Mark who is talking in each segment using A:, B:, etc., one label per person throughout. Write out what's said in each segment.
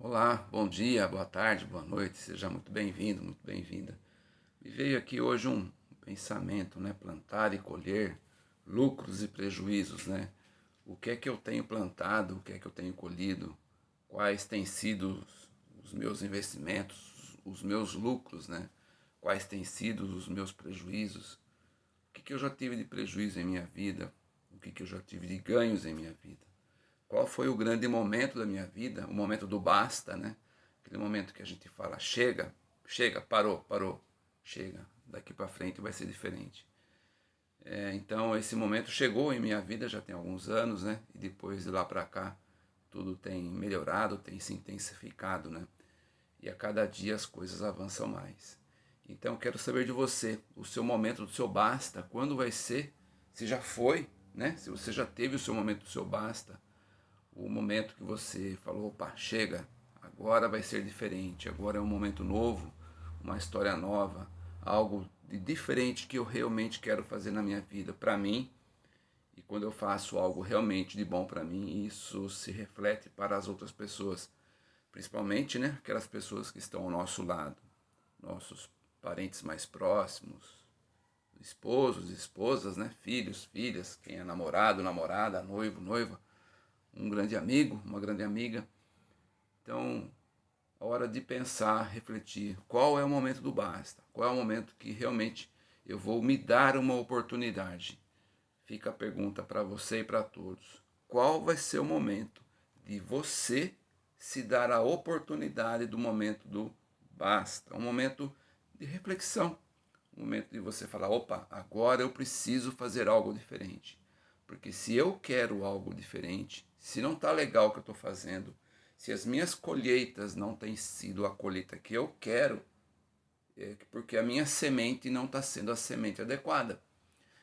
A: Olá, bom dia, boa tarde, boa noite, seja muito bem-vindo, muito bem-vinda. Me veio aqui hoje um pensamento, né? Plantar e colher, lucros e prejuízos, né? O que é que eu tenho plantado, o que é que eu tenho colhido, quais têm sido os meus investimentos, os meus lucros, né? Quais têm sido os meus prejuízos, o que, que eu já tive de prejuízo em minha vida, o que, que eu já tive de ganhos em minha vida. Qual foi o grande momento da minha vida? O momento do basta, né? Aquele momento que a gente fala, chega, chega, parou, parou, chega. Daqui para frente vai ser diferente. É, então esse momento chegou em minha vida já tem alguns anos, né? E depois de lá para cá tudo tem melhorado, tem se intensificado, né? E a cada dia as coisas avançam mais. Então quero saber de você, o seu momento do seu basta, quando vai ser? Se já foi, né? Se você já teve o seu momento do seu basta, o momento que você falou, opa, chega, agora vai ser diferente, agora é um momento novo, uma história nova, algo de diferente que eu realmente quero fazer na minha vida, para mim, e quando eu faço algo realmente de bom para mim, isso se reflete para as outras pessoas, principalmente né, aquelas pessoas que estão ao nosso lado, nossos parentes mais próximos, esposos, esposas, né, filhos, filhas, quem é namorado, namorada, noivo, noiva, um grande amigo, uma grande amiga. Então, a hora de pensar, refletir, qual é o momento do basta? Qual é o momento que realmente eu vou me dar uma oportunidade? Fica a pergunta para você e para todos. Qual vai ser o momento de você se dar a oportunidade do momento do basta? Um momento de reflexão. Um momento de você falar, opa, agora eu preciso fazer algo diferente. Porque se eu quero algo diferente, se não está legal o que eu estou fazendo, se as minhas colheitas não têm sido a colheita que eu quero, é porque a minha semente não está sendo a semente adequada.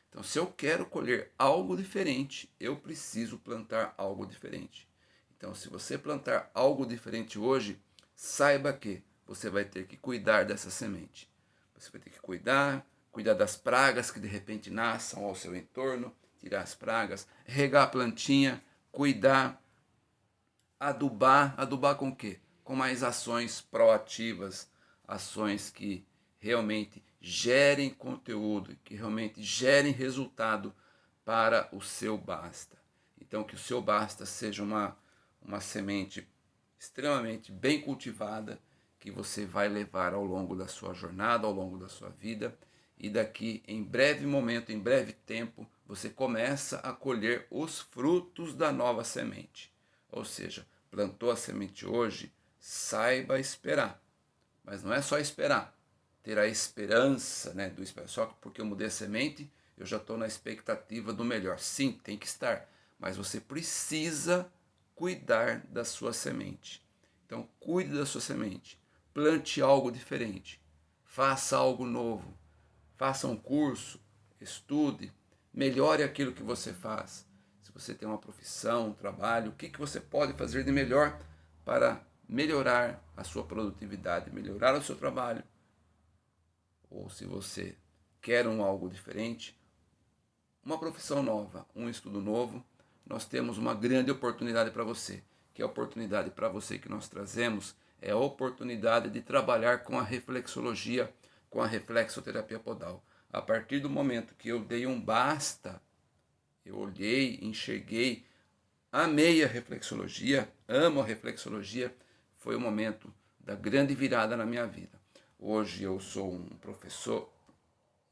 A: Então, se eu quero colher algo diferente, eu preciso plantar algo diferente. Então, se você plantar algo diferente hoje, saiba que você vai ter que cuidar dessa semente. Você vai ter que cuidar, cuidar das pragas que de repente nasçam ao seu entorno, tirar as pragas, regar a plantinha, cuidar, adubar, adubar com o quê? Com mais ações proativas, ações que realmente gerem conteúdo, que realmente gerem resultado para o seu basta. Então que o seu basta seja uma, uma semente extremamente bem cultivada, que você vai levar ao longo da sua jornada, ao longo da sua vida, e daqui em breve momento, em breve tempo, você começa a colher os frutos da nova semente. Ou seja, plantou a semente hoje, saiba esperar. Mas não é só esperar, ter a esperança né, do esperar. Só porque eu mudei a semente, eu já estou na expectativa do melhor. Sim, tem que estar, mas você precisa cuidar da sua semente. Então, cuide da sua semente, plante algo diferente, faça algo novo, faça um curso, estude, melhore aquilo que você faz. Se você tem uma profissão, um trabalho, o que, que você pode fazer de melhor para melhorar a sua produtividade, melhorar o seu trabalho. Ou se você quer um algo diferente, uma profissão nova, um estudo novo, nós temos uma grande oportunidade para você. Que a oportunidade para você que nós trazemos é a oportunidade de trabalhar com a reflexologia, com a reflexoterapia podal a partir do momento que eu dei um basta, eu olhei, enxerguei, amei a reflexologia, amo a reflexologia, foi o momento da grande virada na minha vida. Hoje eu sou um professor,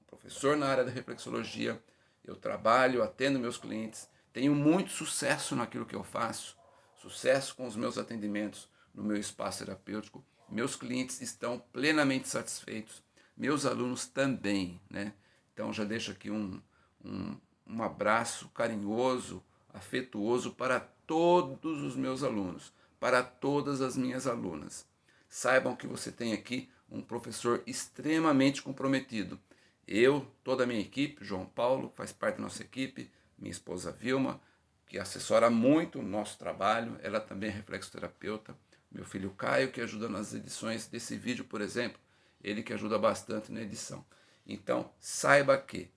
A: professor na área da reflexologia, eu trabalho, atendo meus clientes, tenho muito sucesso naquilo que eu faço, sucesso com os meus atendimentos no meu espaço terapêutico, meus clientes estão plenamente satisfeitos, meus alunos também, né? Então já deixo aqui um, um, um abraço carinhoso, afetuoso para todos os meus alunos, para todas as minhas alunas. Saibam que você tem aqui um professor extremamente comprometido. Eu, toda a minha equipe, João Paulo, faz parte da nossa equipe, minha esposa Vilma, que assessora muito o nosso trabalho, ela também é reflexoterapeuta, meu filho Caio, que ajuda nas edições desse vídeo, por exemplo, ele que ajuda bastante na edição. Então, saiba que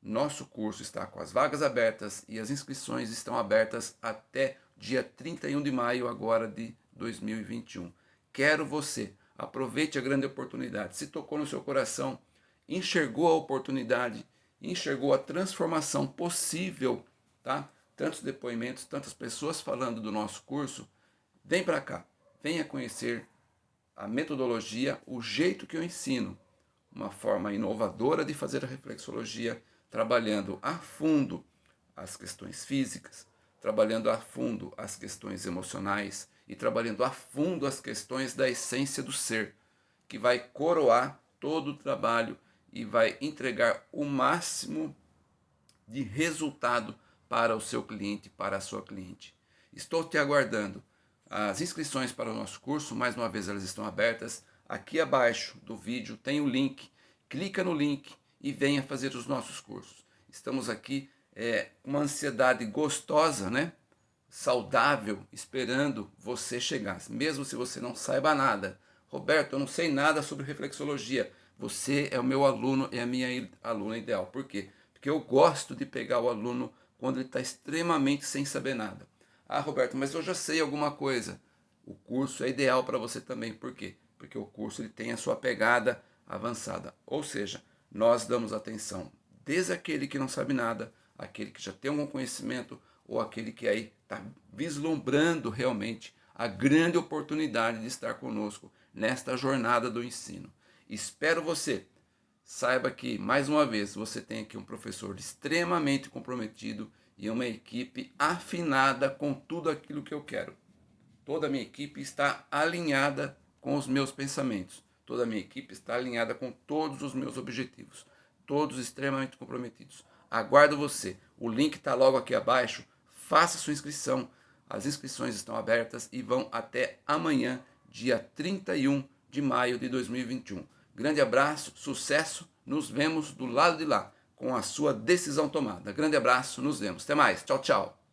A: nosso curso está com as vagas abertas e as inscrições estão abertas até dia 31 de maio agora de 2021. Quero você. Aproveite a grande oportunidade. Se tocou no seu coração, enxergou a oportunidade, enxergou a transformação possível, tá? Tantos depoimentos, tantas pessoas falando do nosso curso, vem para cá. Venha conhecer a metodologia, o jeito que eu ensino, uma forma inovadora de fazer a reflexologia, trabalhando a fundo as questões físicas, trabalhando a fundo as questões emocionais e trabalhando a fundo as questões da essência do ser, que vai coroar todo o trabalho e vai entregar o máximo de resultado para o seu cliente, para a sua cliente. Estou te aguardando. As inscrições para o nosso curso, mais uma vez, elas estão abertas. Aqui abaixo do vídeo tem o link. Clica no link e venha fazer os nossos cursos. Estamos aqui é, uma ansiedade gostosa, né? saudável, esperando você chegar, mesmo se você não saiba nada. Roberto, eu não sei nada sobre reflexologia. Você é o meu aluno, é a minha aluna ideal. Por quê? Porque eu gosto de pegar o aluno quando ele está extremamente sem saber nada. Ah, Roberto, mas eu já sei alguma coisa. O curso é ideal para você também. Por quê? Porque o curso ele tem a sua pegada avançada. Ou seja, nós damos atenção desde aquele que não sabe nada aquele que já tem algum conhecimento ou aquele que aí está vislumbrando realmente a grande oportunidade de estar conosco nesta jornada do ensino. Espero você. Saiba que, mais uma vez, você tem aqui um professor extremamente comprometido e uma equipe afinada com tudo aquilo que eu quero. Toda a minha equipe está alinhada com os meus pensamentos. Toda a minha equipe está alinhada com todos os meus objetivos. Todos extremamente comprometidos. Aguardo você. O link está logo aqui abaixo. Faça sua inscrição. As inscrições estão abertas e vão até amanhã, dia 31 de maio de 2021. Grande abraço, sucesso. Nos vemos do lado de lá com a sua decisão tomada. Grande abraço, nos vemos. Até mais. Tchau, tchau.